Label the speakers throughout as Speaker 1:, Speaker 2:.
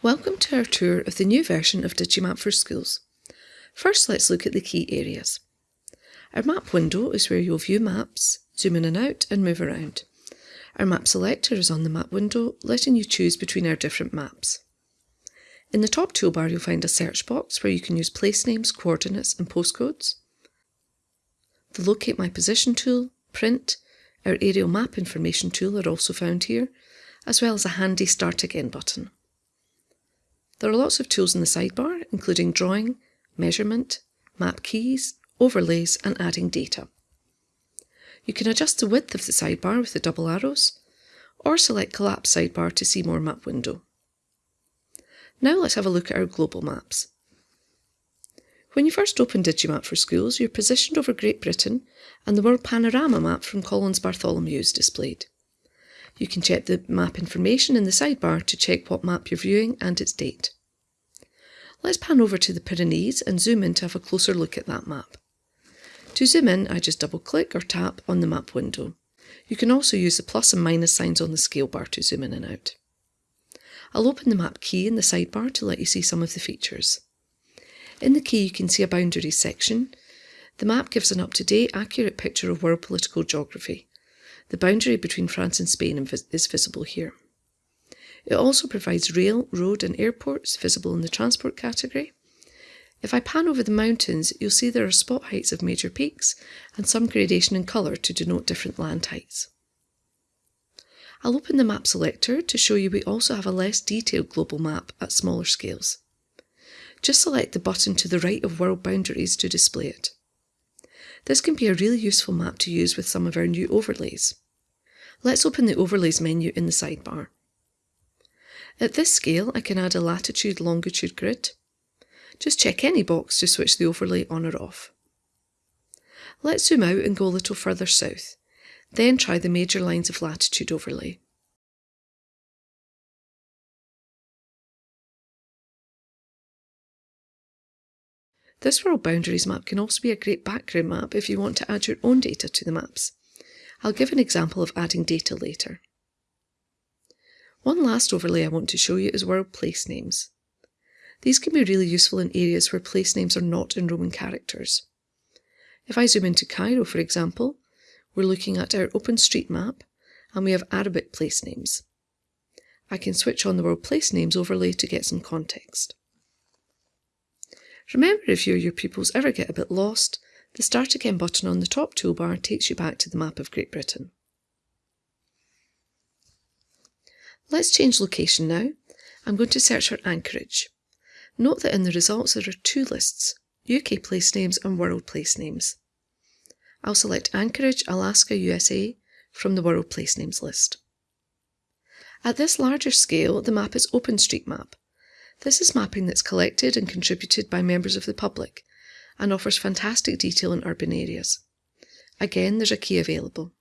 Speaker 1: Welcome to our tour of the new version of Digimap for Schools. First let's look at the key areas. Our map window is where you'll view maps, zoom in and out and move around. Our map selector is on the map window, letting you choose between our different maps. In the top toolbar you'll find a search box where you can use place names, coordinates and postcodes. The Locate My Position tool, Print, our aerial map information tool are also found here, as well as a handy Start Again button. There are lots of tools in the sidebar, including drawing, measurement, map keys, overlays and adding data. You can adjust the width of the sidebar with the double arrows, or select Collapse Sidebar to see more map window. Now let's have a look at our global maps. When you first open Digimap for Schools, you're positioned over Great Britain and the World Panorama map from Collins Bartholomew is displayed. You can check the map information in the sidebar to check what map you're viewing and its date. Let's pan over to the Pyrenees and zoom in to have a closer look at that map. To zoom in, I just double click or tap on the map window. You can also use the plus and minus signs on the scale bar to zoom in and out. I'll open the map key in the sidebar to let you see some of the features. In the key you can see a boundaries section. The map gives an up-to-date, accurate picture of world political geography. The boundary between France and Spain is visible here. It also provides rail, road and airports visible in the transport category. If I pan over the mountains, you'll see there are spot heights of major peaks and some gradation in colour to denote different land heights. I'll open the map selector to show you we also have a less detailed global map at smaller scales. Just select the button to the right of world boundaries to display it. This can be a really useful map to use with some of our new overlays. Let's open the Overlays menu in the sidebar. At this scale, I can add a latitude-longitude grid. Just check any box to switch the overlay on or off. Let's zoom out and go a little further south, then try the major lines of latitude overlay. This world boundaries map can also be a great background map if you want to add your own data to the maps. I'll give an example of adding data later. One last overlay I want to show you is world place names. These can be really useful in areas where place names are not in Roman characters. If I zoom into Cairo, for example, we're looking at our OpenStreetMap and we have Arabic place names. I can switch on the world place names overlay to get some context. Remember if you or your pupils ever get a bit lost, the Start Again button on the top toolbar takes you back to the map of Great Britain. Let's change location now. I'm going to search for Anchorage. Note that in the results there are two lists, UK place names and world place names. I'll select Anchorage, Alaska, USA from the world place names list. At this larger scale, the map is OpenStreetMap, this is mapping that's collected and contributed by members of the public and offers fantastic detail in urban areas. Again, there's a key available.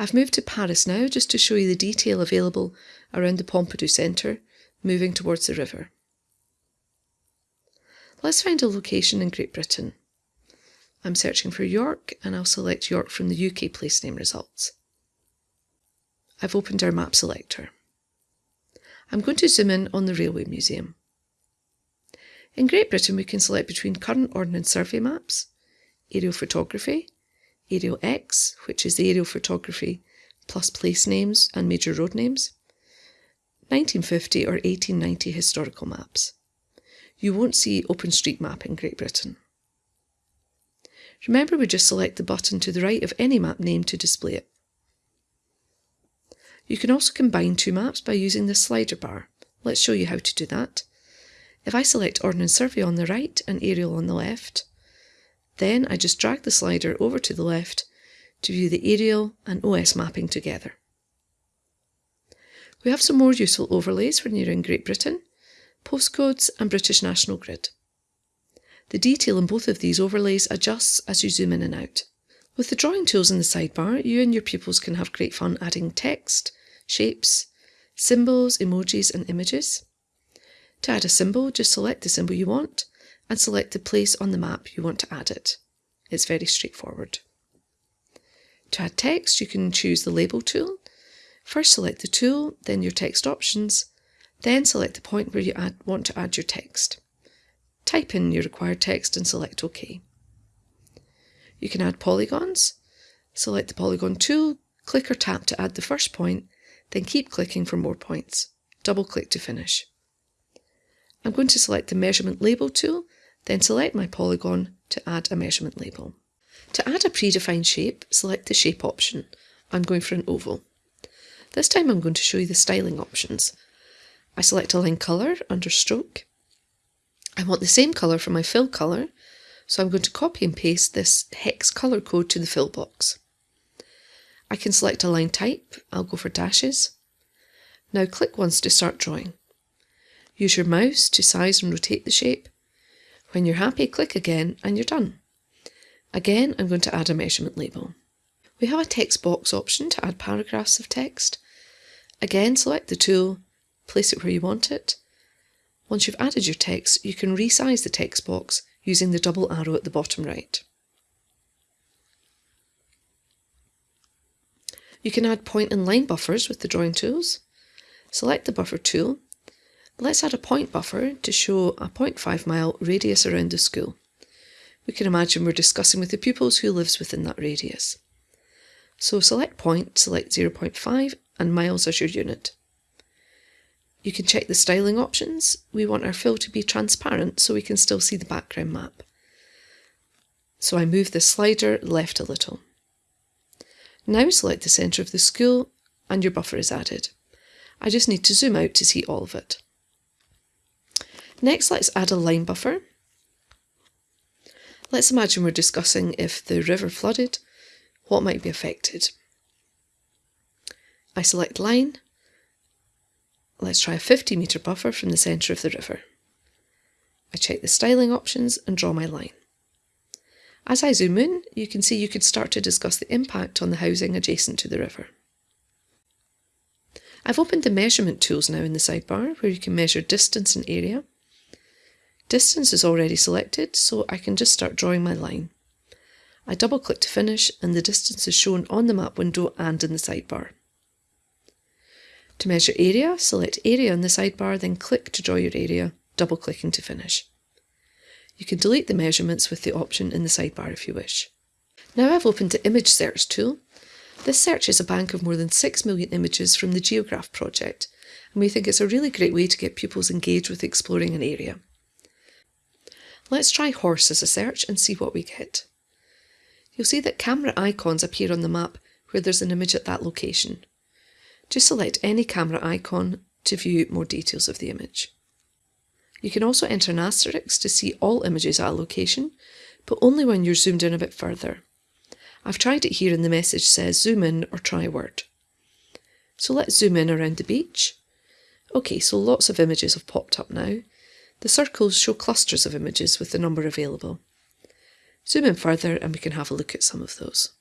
Speaker 1: I've moved to Paris now just to show you the detail available around the Pompidou Centre, moving towards the river. Let's find a location in Great Britain. I'm searching for York and I'll select York from the UK place name results. I've opened our map selector. I'm going to zoom in on the Railway Museum. In Great Britain we can select between current Ordnance Survey maps, aerial photography, Aerial X, which is the aerial photography plus place names and major road names, 1950 or 1890 historical maps you won't see OpenStreetMap in Great Britain. Remember we just select the button to the right of any map name to display it. You can also combine two maps by using the slider bar. Let's show you how to do that. If I select Ordnance Survey on the right and Aerial on the left, then I just drag the slider over to the left to view the aerial and OS mapping together. We have some more useful overlays when you're in Great Britain postcodes and British National Grid. The detail in both of these overlays adjusts as you zoom in and out. With the drawing tools in the sidebar, you and your pupils can have great fun adding text, shapes, symbols, emojis and images. To add a symbol, just select the symbol you want and select the place on the map you want to add it. It's very straightforward. To add text, you can choose the label tool. First select the tool, then your text options, then select the point where you add, want to add your text. Type in your required text and select OK. You can add polygons. Select the polygon tool, click or tap to add the first point, then keep clicking for more points. Double click to finish. I'm going to select the measurement label tool, then select my polygon to add a measurement label. To add a predefined shape, select the shape option. I'm going for an oval. This time I'm going to show you the styling options. I select a line colour under stroke. I want the same colour for my fill colour, so I'm going to copy and paste this hex colour code to the fill box. I can select a line type, I'll go for dashes. Now click once to start drawing. Use your mouse to size and rotate the shape. When you're happy, click again and you're done. Again, I'm going to add a measurement label. We have a text box option to add paragraphs of text. Again, select the tool, place it where you want it. Once you've added your text, you can resize the text box using the double arrow at the bottom right. You can add point and line buffers with the drawing tools. Select the buffer tool. Let's add a point buffer to show a 0.5 mile radius around the school. We can imagine we're discussing with the pupils who lives within that radius. So select point, select 0.5 and miles as your unit. You can check the styling options. We want our fill to be transparent so we can still see the background map. So I move the slider left a little. Now select the centre of the school and your buffer is added. I just need to zoom out to see all of it. Next, let's add a line buffer. Let's imagine we're discussing if the river flooded, what might be affected. I select line. Let's try a 50 metre buffer from the centre of the river. I check the styling options and draw my line. As I zoom in, you can see you could start to discuss the impact on the housing adjacent to the river. I've opened the measurement tools now in the sidebar where you can measure distance and area. Distance is already selected, so I can just start drawing my line. I double click to finish and the distance is shown on the map window and in the sidebar. To measure area, select area in the sidebar, then click to draw your area, double clicking to finish. You can delete the measurements with the option in the sidebar if you wish. Now I've opened the image search tool. This searches a bank of more than 6 million images from the Geograph project, and we think it's a really great way to get pupils engaged with exploring an area. Let's try horse as a search and see what we get. You'll see that camera icons appear on the map where there's an image at that location. Just select any camera icon to view more details of the image. You can also enter an asterisk to see all images at a location, but only when you're zoomed in a bit further. I've tried it here and the message says zoom in or try word. So let's zoom in around the beach. Okay, so lots of images have popped up now, the circles show clusters of images with the number available. Zoom in further and we can have a look at some of those.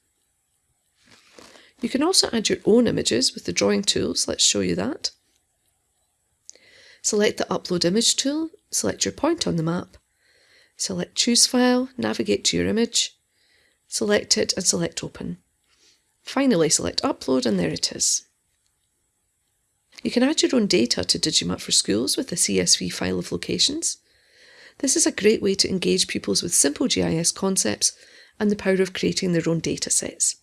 Speaker 1: You can also add your own images with the drawing tools, let's show you that. Select the Upload Image tool, select your point on the map, select Choose File, navigate to your image, select it and select Open. Finally select Upload and there it is. You can add your own data to Digimap for Schools with a CSV file of locations. This is a great way to engage pupils with simple GIS concepts and the power of creating their own data sets.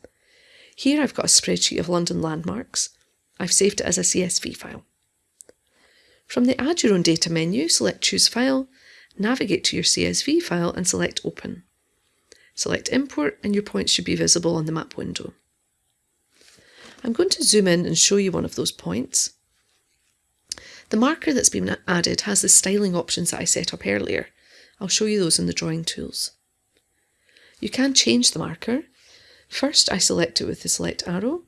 Speaker 1: Here I've got a spreadsheet of London landmarks. I've saved it as a CSV file. From the Add Your Own Data menu, select Choose File, navigate to your CSV file and select Open. Select Import and your points should be visible on the map window. I'm going to zoom in and show you one of those points. The marker that's been added has the styling options that I set up earlier. I'll show you those in the drawing tools. You can change the marker. First I select it with the select arrow.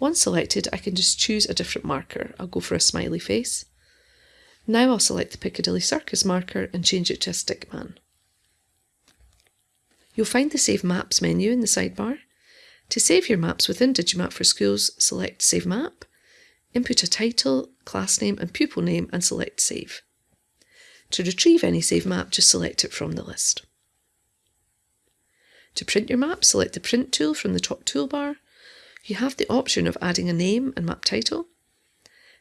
Speaker 1: Once selected I can just choose a different marker. I'll go for a smiley face. Now I'll select the Piccadilly Circus marker and change it to a stick man. You'll find the Save Maps menu in the sidebar. To save your maps within Digimap for Schools, select Save Map Input a title, class name and pupil name and select Save. To retrieve any saved map, just select it from the list. To print your map, select the Print tool from the top toolbar. You have the option of adding a name and map title.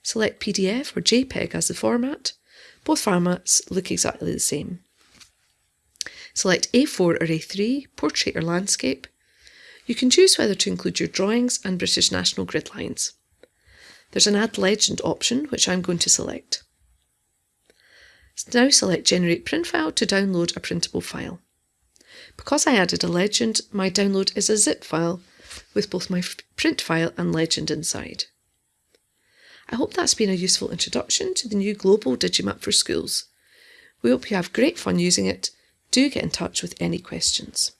Speaker 1: Select PDF or JPEG as the format. Both formats look exactly the same. Select A4 or A3, portrait or landscape. You can choose whether to include your drawings and British National grid lines. There's an Add Legend option, which I'm going to select. Now select Generate Print File to download a printable file. Because I added a legend, my download is a zip file with both my print file and legend inside. I hope that's been a useful introduction to the new global Digimap for schools. We hope you have great fun using it. Do get in touch with any questions.